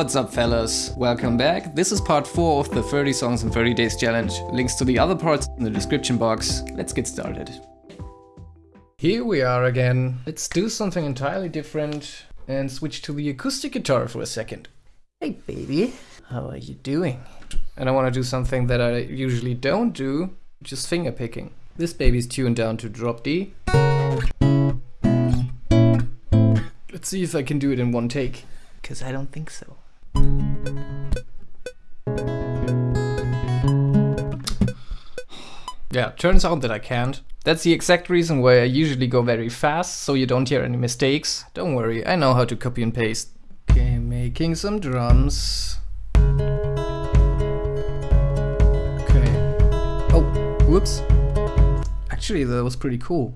What's up fellas? Welcome back. This is part 4 of the 30 songs in 30 days challenge. Links to the other parts in the description box. Let's get started. Here we are again. Let's do something entirely different and switch to the acoustic guitar for a second. Hey baby, how are you doing? And I want to do something that I usually don't do, which is finger picking. This baby's tuned down to drop D. Let's see if I can do it in one take. Because I don't think so. Yeah, turns out that I can't. That's the exact reason why I usually go very fast, so you don't hear any mistakes. Don't worry, I know how to copy and paste. Okay, making some drums. Okay. Oh, whoops. Actually, that was pretty cool.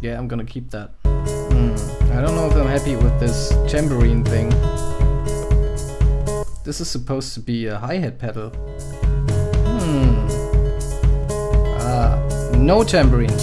Yeah, I'm gonna keep that. Hmm, I don't know if I'm happy with this tambourine thing. This is supposed to be a hi-hat pedal. Hmm. Ah, no tambourine.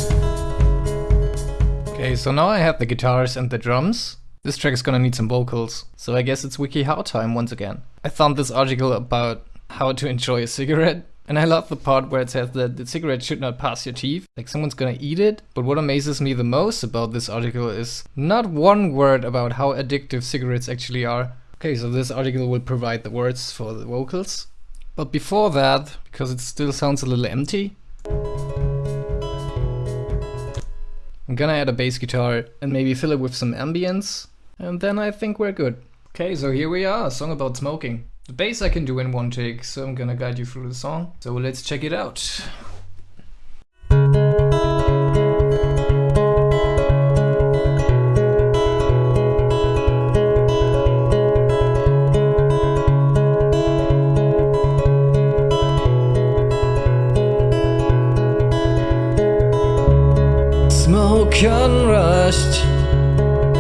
Okay, so now I have the guitars and the drums. This track is gonna need some vocals, so I guess it's WikiHow time once again. I found this article about how to enjoy a cigarette, and I love the part where it says that the cigarette should not pass your teeth, like someone's gonna eat it. But what amazes me the most about this article is not one word about how addictive cigarettes actually are. Okay, so this article will provide the words for the vocals. But before that, because it still sounds a little empty, I'm gonna add a bass guitar and maybe fill it with some ambience, and then I think we're good. Okay, so here we are, a song about smoking. The bass I can do in one take, so I'm gonna guide you through the song. So let's check it out. Smoke unrushed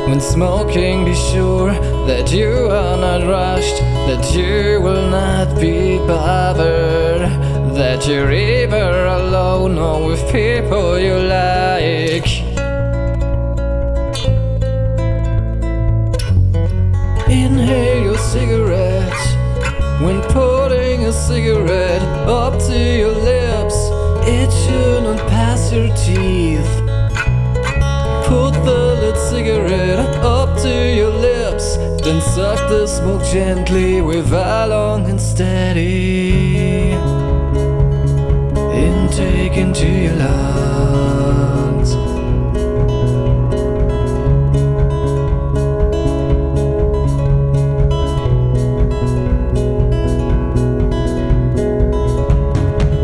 When smoking be sure that you are not rushed That you will not be bothered That you're either alone or with people you like. Inhale your cigarette When putting a cigarette up to your lips It should not pass your teeth Suck the smoke gently with a long and steady Intake into your lungs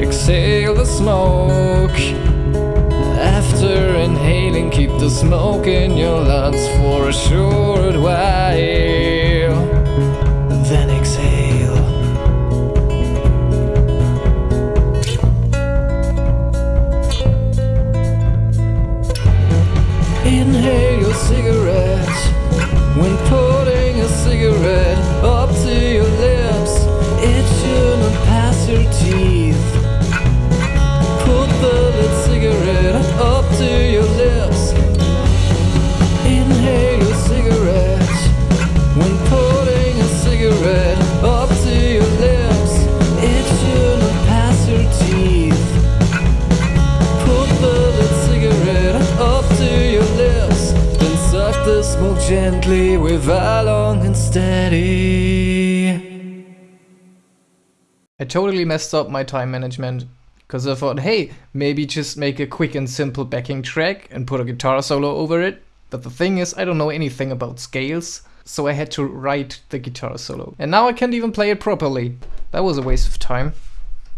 Exhale the smoke after inhaling, keep the smoke in your lungs for a short while. A long and steady. I totally messed up my time management. Because I thought, hey, maybe just make a quick and simple backing track and put a guitar solo over it. But the thing is, I don't know anything about scales, so I had to write the guitar solo. And now I can't even play it properly. That was a waste of time.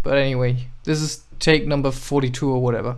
But anyway, this is take number 42 or whatever.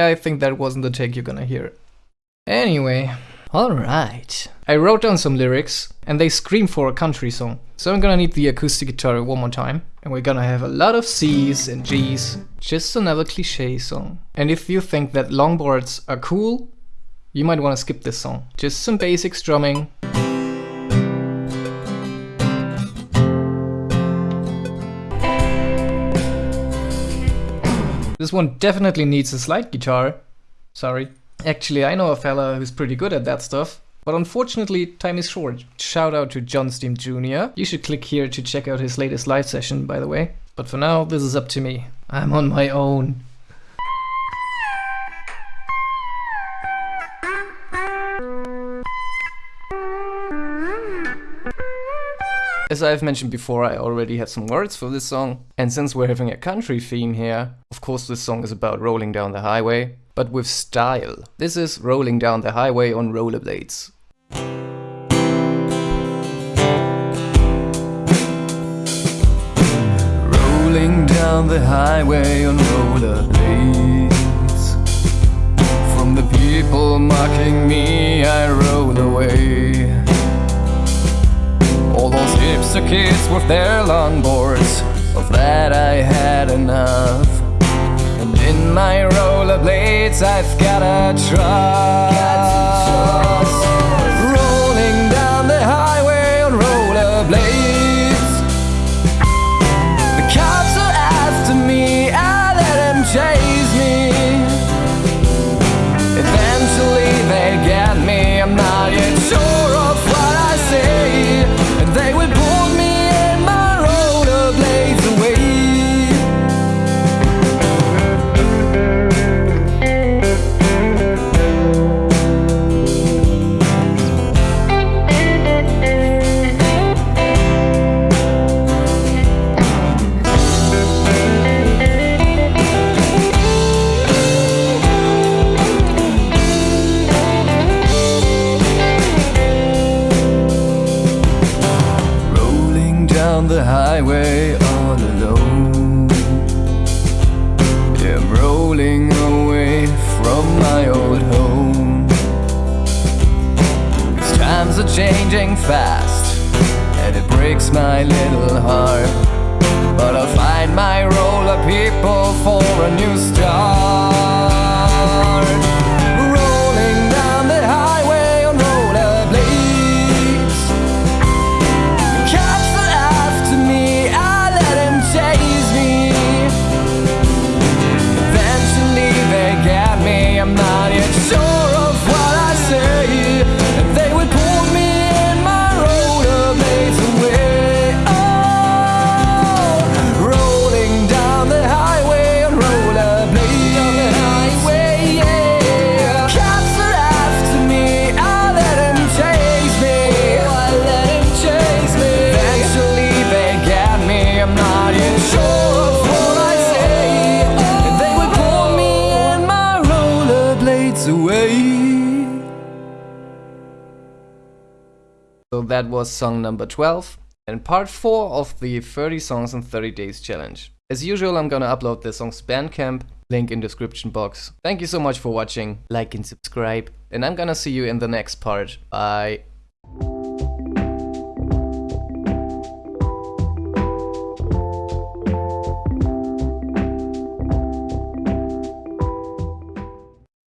Yeah, I think that wasn't the take you're gonna hear. Anyway, alright. I wrote down some lyrics and they scream for a country song. So I'm gonna need the acoustic guitar one more time. And we're gonna have a lot of C's and G's. Just another cliche song. And if you think that longboards are cool, you might wanna skip this song. Just some basic strumming. This one definitely needs a slide guitar. Sorry. Actually, I know a fella who's pretty good at that stuff. But unfortunately, time is short. Shout out to John Steam Jr. You should click here to check out his latest live session, by the way. But for now, this is up to me. I'm on my own. As I've mentioned before, I already have some words for this song. And since we're having a country theme here, of course this song is about rolling down the highway, but with style. This is rolling down the highway on rollerblades. Rolling down the highway on rollerblades From the people mocking me I roll away all those kids with their longboards Of that I had enough. And in my rollerblades I've got a trust Rolling down the highway on rollerblades The cops are after me I let them chase down the highway all alone. I'm rolling away from my old home. These times are changing fast And it breaks my little heart. But I'll find my roller people for a new start that was song number 12 and part 4 of the 30 songs in 30 days challenge. As usual, I'm gonna upload the songs Bandcamp, link in description box. Thank you so much for watching, like and subscribe, and I'm gonna see you in the next part. Bye.